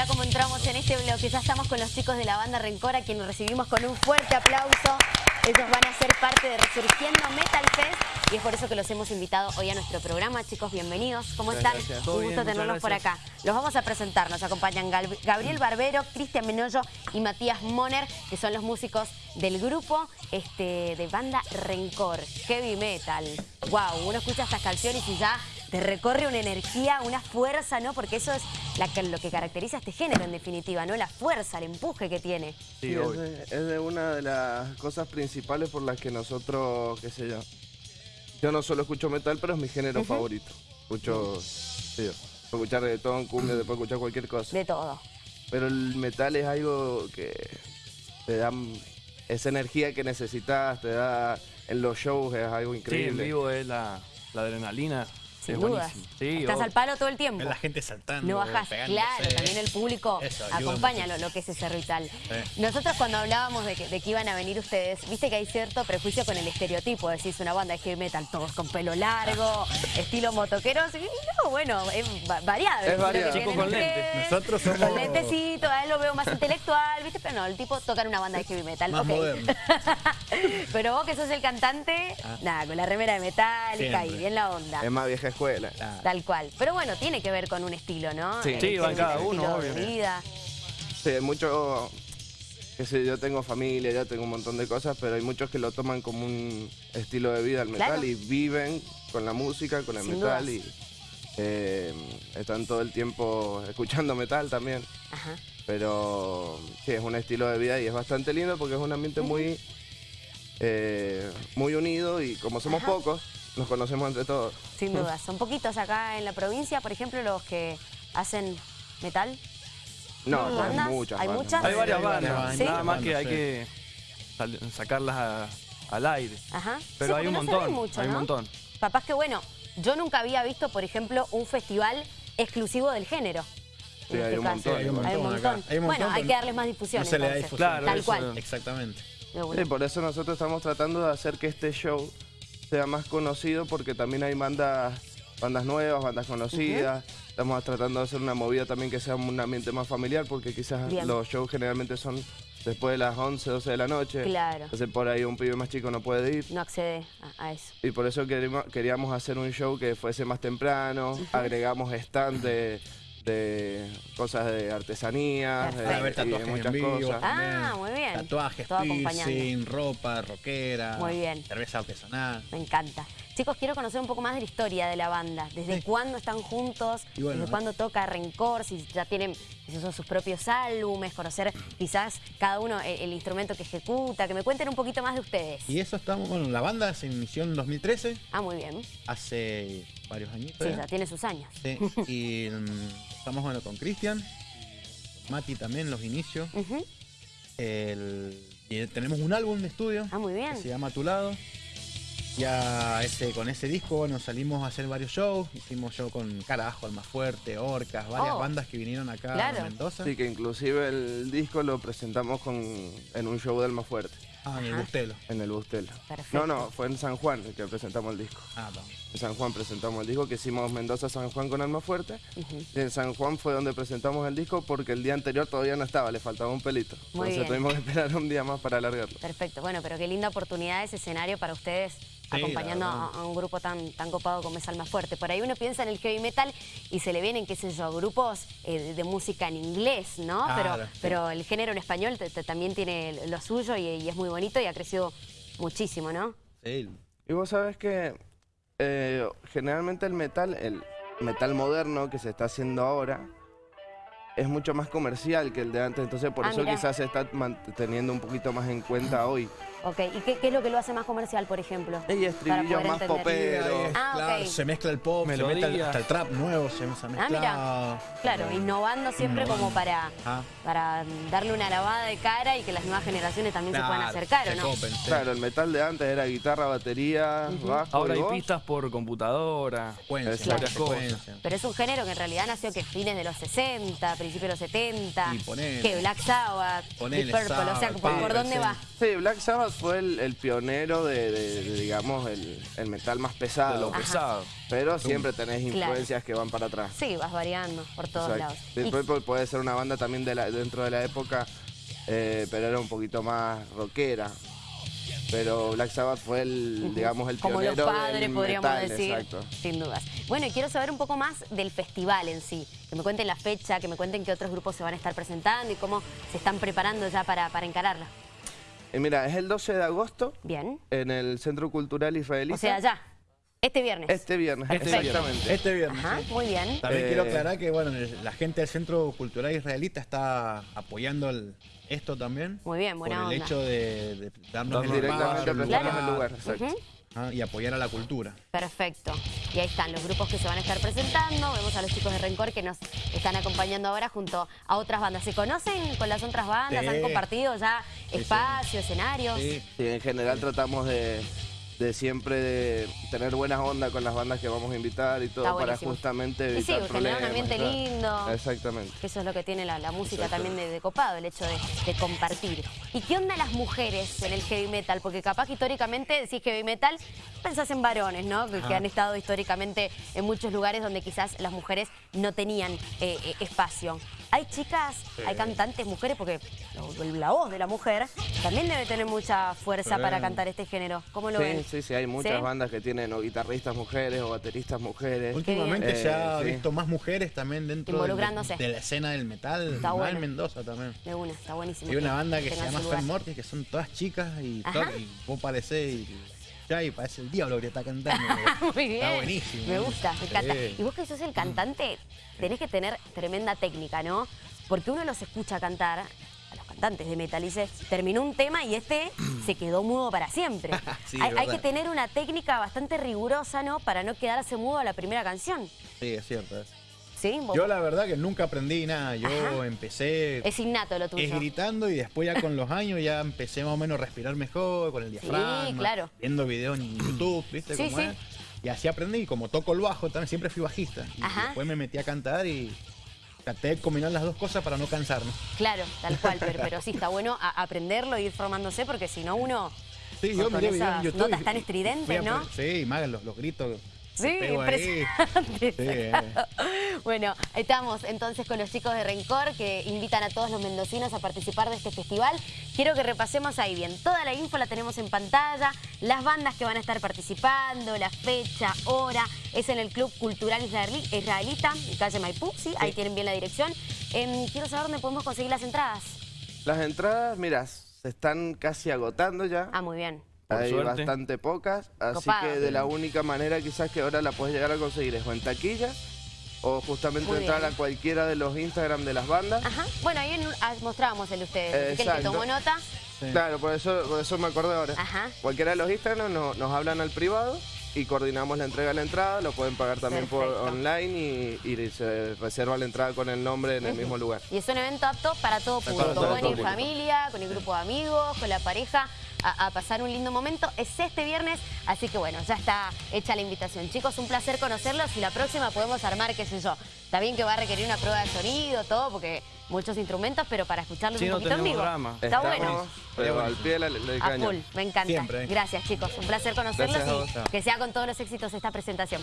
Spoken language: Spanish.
mirá cómo entramos en este bloque. Ya estamos con los chicos de la banda Rencor, a quienes recibimos con un fuerte aplauso. Ellos van a ser parte de Resurgiendo Metal Fest y es por eso que los hemos invitado hoy a nuestro programa. Chicos, bienvenidos. ¿Cómo están? Un gusto tenerlos por acá. Los vamos a presentar. Nos acompañan Gabriel Barbero, Cristian Menollo y Matías Moner, que son los músicos del grupo este, de banda Rencor, Heavy Metal. Wow, uno escucha estas canciones y ya te recorre una energía, una fuerza, ¿no? Porque eso es lo que caracteriza a este género en definitiva, ¿no? La fuerza, el empuje que tiene. Sí, es, de, una de las cosas principales por las que nosotros, qué sé yo, yo no solo escucho metal, pero es mi género favorito. Escucho, sí, puedo escuchar reggaetón, cumbia, puedo escuchar cualquier cosa. De todo. Pero el metal es algo que te da esa energía que necesitas, te da en los shows, es algo increíble. Sí, en vivo es la, la adrenalina sin dudas. Estás al palo todo el tiempo. La gente saltando. No bajas, claro, también el público acompaña lo, que es ese ritual. Nosotros cuando hablábamos de que, iban a venir ustedes, viste que hay cierto prejuicio con el estereotipo, decís una banda de heavy metal, todos con pelo largo, estilo motoqueros, y no, bueno, es variado. Es variado. Chicos con lentes. Nosotros somos... Con lentecito, a él lo veo más intelectual, viste, pero no, el tipo toca en una banda de heavy metal. Más moderno. pero vos que sos el cantante, ah. nada, con la remera de metal, y bien la onda. Es más vieja escuela. Tal cual. Pero bueno, tiene que ver con un estilo, ¿no? Sí, sí van cada uno, obvio. Sí, hay mucho, que sé, yo tengo familia, ya tengo un montón de cosas, pero hay muchos que lo toman como un estilo de vida el metal y viven con la música, con el metal y eh, están todo el tiempo escuchando metal también. Ajá. Pero sí, es un estilo de vida y es bastante lindo porque es un ambiente muy, eh, muy unido y como somos pocos, nos conocemos entre todos. Sin duda. Son poquitos acá en la provincia, por ejemplo, los que hacen metal. No, hay muchas. ¿Hay muchas? Hay varias bandas, nada más que hay que sacarlas al aire. Ajá. Pero hay un montón, hay un montón. Papás que bueno, yo nunca había visto, por ejemplo, un festival exclusivo del género. Sí, hay, un montón, hay, un montón, Bueno, hay que darles más difusión. No se le da difusión. Claro, Tal cual. Exactamente. Sí, por eso nosotros estamos tratando de hacer que este show sea más conocido porque también hay bandas, bandas nuevas, bandas conocidas. Estamos tratando de hacer una movida también que sea un ambiente más familiar porque quizás los shows generalmente son después de las 11, 12 de la noche. Claro. Entonces por ahí un pibe más chico no puede ir. No accede a, eso. Y por eso queríamos, hacer un show que fuese más temprano, agregamos stand de cosas de artesanía, de, muchas cosas. Ah, muy bien. Tatuajes, piercing, ropa, rockera, muy bien. cerveza artesanal. Me encanta. Chicos, quiero conocer un poco más de la historia de la banda. ¿Desde cuándo están juntos? ¿Desde cuándo toca Rencor? Si ya tienen son sus propios álbumes, conocer quizás cada uno el, instrumento que ejecuta, que me cuenten un poquito más de ustedes. Y eso estamos, bueno, la banda se inició en 2013. Ah, muy bien. Hace varios años. Sí, ya tiene sus años. Sí, y mm, estamos bueno con Cristian, Mati también, los inicios. y tenemos un álbum de estudio. Ah, muy bien. Que se llama Tu Lado. Ya ese, con ese disco, bueno, salimos a hacer varios shows. Hicimos show con Carajo, Alma Fuerte, Orcas, varias oh. bandas que vinieron acá a Mendoza. Sí, que inclusive el disco lo presentamos con, en un show de Alma Fuerte. Ah, en el Bustelo. En el Bustelo. No, no, fue en San Juan que presentamos el disco. Ah, vamos. En San Juan presentamos el disco, que hicimos Mendoza-San Juan con Alma Fuerte. Y en San Juan fue donde presentamos el disco porque el día anterior todavía no estaba, le faltaba un pelito. Entonces tuvimos que esperar un día más para alargarlo. Perfecto, bueno, pero qué linda oportunidad ese escenario para ustedes acompañando a, un grupo tan, tan copado como es Alma Fuerte. Por ahí uno piensa en el heavy metal y se le vienen, qué sé yo, grupos eh, de música en inglés, ¿no? pero, pero el género en español también tiene lo suyo y, es muy bonito y ha crecido muchísimo, ¿no? Sí. Y vos sabés que eh, generalmente el metal, el metal moderno que se está haciendo ahora, es mucho más comercial que el de antes, entonces por ah, eso quizás se está teniendo un poquito más en cuenta hoy. Ok, ¿y qué, es lo que lo hace más comercial, por ejemplo? Y estribillo más popero. Ah, Se mezcla el pop, se mete hasta el trap nuevo, se, mezcla. Ah, mira. Claro, innovando siempre como para, ah. para darle una lavada de cara y que las nuevas generaciones también se puedan acercar, ¿o no? Claro, el metal de antes era guitarra, batería, bajo Ahora hay pistas por computadora, cosas. Pero es un género que en realidad nació que fines de los 60, principios de los 70, que Black Sabbath, Deep Purple, o sea, ¿por, dónde va? Sí, Black Sabbath Fue el, pionero de, digamos, el, metal más pesado. De lo pesado. Pero siempre tenés influencias que van para atrás. Sí, vas variando por todos lados. Puede ser una banda también de dentro de la época, eh, pero era un poquito más rockera. Pero Black Sabbath fue el, digamos, el Como los padres, podríamos decir, sin dudas. Bueno, y quiero saber un poco más del festival en sí. Que me cuenten la fecha, que me cuenten qué otros grupos se van a estar presentando y cómo se están preparando ya para, para encararla. Eh, mira, es el 12 de agosto. Bien. En el Centro Cultural Israelita. O sea, ya. Este viernes. Este viernes, este exactamente. Este viernes. Ajá, muy bien. También quiero eh, aclarar que bueno, la gente del Centro Cultural Israelita está apoyando esto también. Muy bien, buena por el hecho de, darnos el directamente el lugar. Exacto. Ah, y apoyar a la cultura. Perfecto. Y ahí están los grupos que se van a estar presentando. Vemos a los chicos de Rencor que nos están acompañando ahora junto a otras bandas. ¿Se conocen con las otras bandas? ¿Han compartido ya espacios, escenarios? Sí, en general tratamos de de siempre de tener buenas ondas con las bandas que vamos a invitar y todo para justamente evitar y sí, un ambiente lindo. Exactamente. eso es lo que tiene la, música también de, copado, el hecho de, compartir. ¿Y qué onda las mujeres en el heavy metal? Porque capaz que históricamente decís heavy metal, pensás en varones, ¿no? Que, han estado históricamente en muchos lugares donde quizás las mujeres no tenían eh, eh, espacio. Hay chicas, hay cantantes mujeres, porque la voz de la mujer también debe tener mucha fuerza para cantar este género. ¿Cómo lo ven? Sí, sí, hay muchas bandas que tienen o guitarristas mujeres o bateristas mujeres. Últimamente se ha visto más mujeres también dentro de, la escena del metal. Está bueno. en Mendoza también. De una, está buenísimo. Hay una banda que se llama Fan Mortis, que son todas chicas y, vos parecés y ya y parece el diablo que está cantando. Muy bien. Está buenísimo. Me gusta, me encanta. Y vos que sos el cantante, tenés que tener tremenda técnica, ¿no? Porque uno los escucha cantar a los cantantes de metal y dice, terminó un tema y este se quedó mudo para siempre. hay, que tener una técnica bastante rigurosa, ¿no? Para no quedarse mudo a la primera canción. Sí, es cierto. Yo la verdad que nunca aprendí nada. Yo empecé... Es innato lo tuyo. Es gritando y después ya con los años ya empecé más o menos a respirar mejor con el diafragma. Sí, claro. Viendo videos en YouTube, ¿viste cómo es? Y así aprendí. Como toco el bajo, también siempre fui bajista. Y después me metí a cantar y traté de combinar las dos cosas para no cansarme. Claro, tal cual, pero, sí, está bueno aprenderlo e ir formándose porque si no uno... Sí, yo miré videos en YouTube. notas tan estridentes, ¿no? Sí, más los, los gritos Sí, impresionante. Bueno, estamos entonces con los chicos de Rencor que invitan a todos los mendocinos a participar de este festival. Quiero que repasemos ahí bien. Toda la info la tenemos en pantalla, las bandas que van a estar participando, la fecha, hora. Es en el Club Cultural Israelita, en calle Maipú, ¿sí? Ahí tienen bien la dirección. Em, quiero saber dónde podemos conseguir las entradas. Las entradas, mira, se están casi agotando ya. Ah, muy bien. Hay bastante pocas, así que de la única manera quizás que ahora la puedes llegar a conseguir es o en taquilla o justamente entrar a cualquiera de los Instagram de las bandas. Ajá. Bueno, ahí ah, mostrábamos el de ustedes, que el que tomó nota. Claro, por eso, por eso me acordé ahora. Ajá. Cualquiera de los Instagram nos hablan al privado y coordinamos la entrega de la entrada, lo pueden pagar también por online y, se reserva la entrada con el nombre en el mismo lugar. Y es un evento apto para todo público, ir familia, con el grupo de amigos, con la pareja, a, pasar un lindo momento. Es este viernes, así que bueno, ya está hecha la invitación. Chicos, un placer conocerlos y la próxima podemos armar, qué sé yo. Está bien que va a requerir una prueba de sonido, todo, porque muchos instrumentos, pero para escucharlos un poquito en vivo. Está bueno. Pero al pie de la, A full, me encanta. Gracias chicos, un placer conocerlos y que sea con todos los éxitos esta presentación.